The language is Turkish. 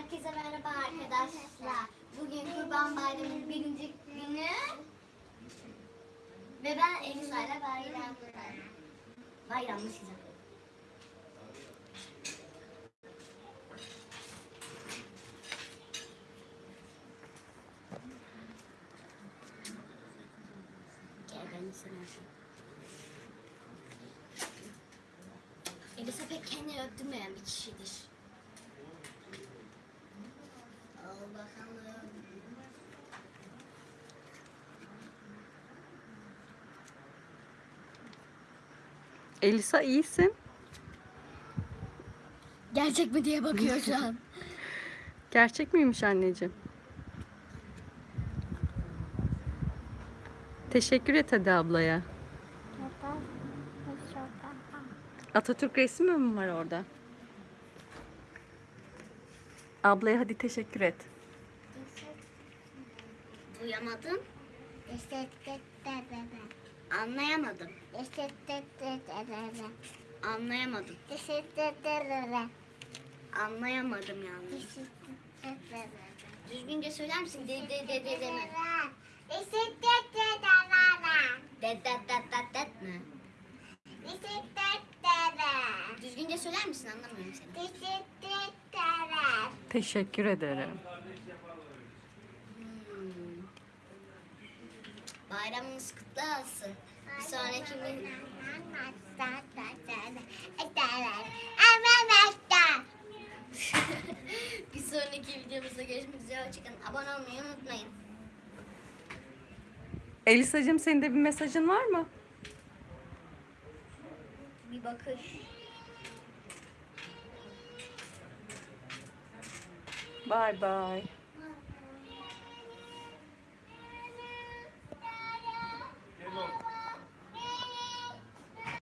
Herkese merhaba arkadaşlar. Bugün Kurban Bayramı'nın birinci günü. Ve ben Elisa ile bayram bayramlaşacağım. Gel beni seversin. Elisa pek kendini öptürmeyen bir kişidir. Elisa iyisin. Gerçek mi diye bakıyor şu an. Gerçek miymiş anneciğim? Teşekkür et hadi ablaya. Atatürk resmi mi var orada? Ablaya hadi teşekkür et. Duyamadım. Anlayamadım. Anlayamadım. Anlayamadım yalnız. Düzgünce söyler misin? De de de de de mi? De de de de de mi? Düzgünce söyler misin? Anlamıyorum seni. Teşekkür ederim. Bayramınız kutlu olsun. Bir sonraki gün... bir sonraki videomuzda görüşmek üzere. Hoşçakalın. Abone olmayı unutmayın. Elisacığım senin de bir mesajın var mı? Bir bakış. Bye bye.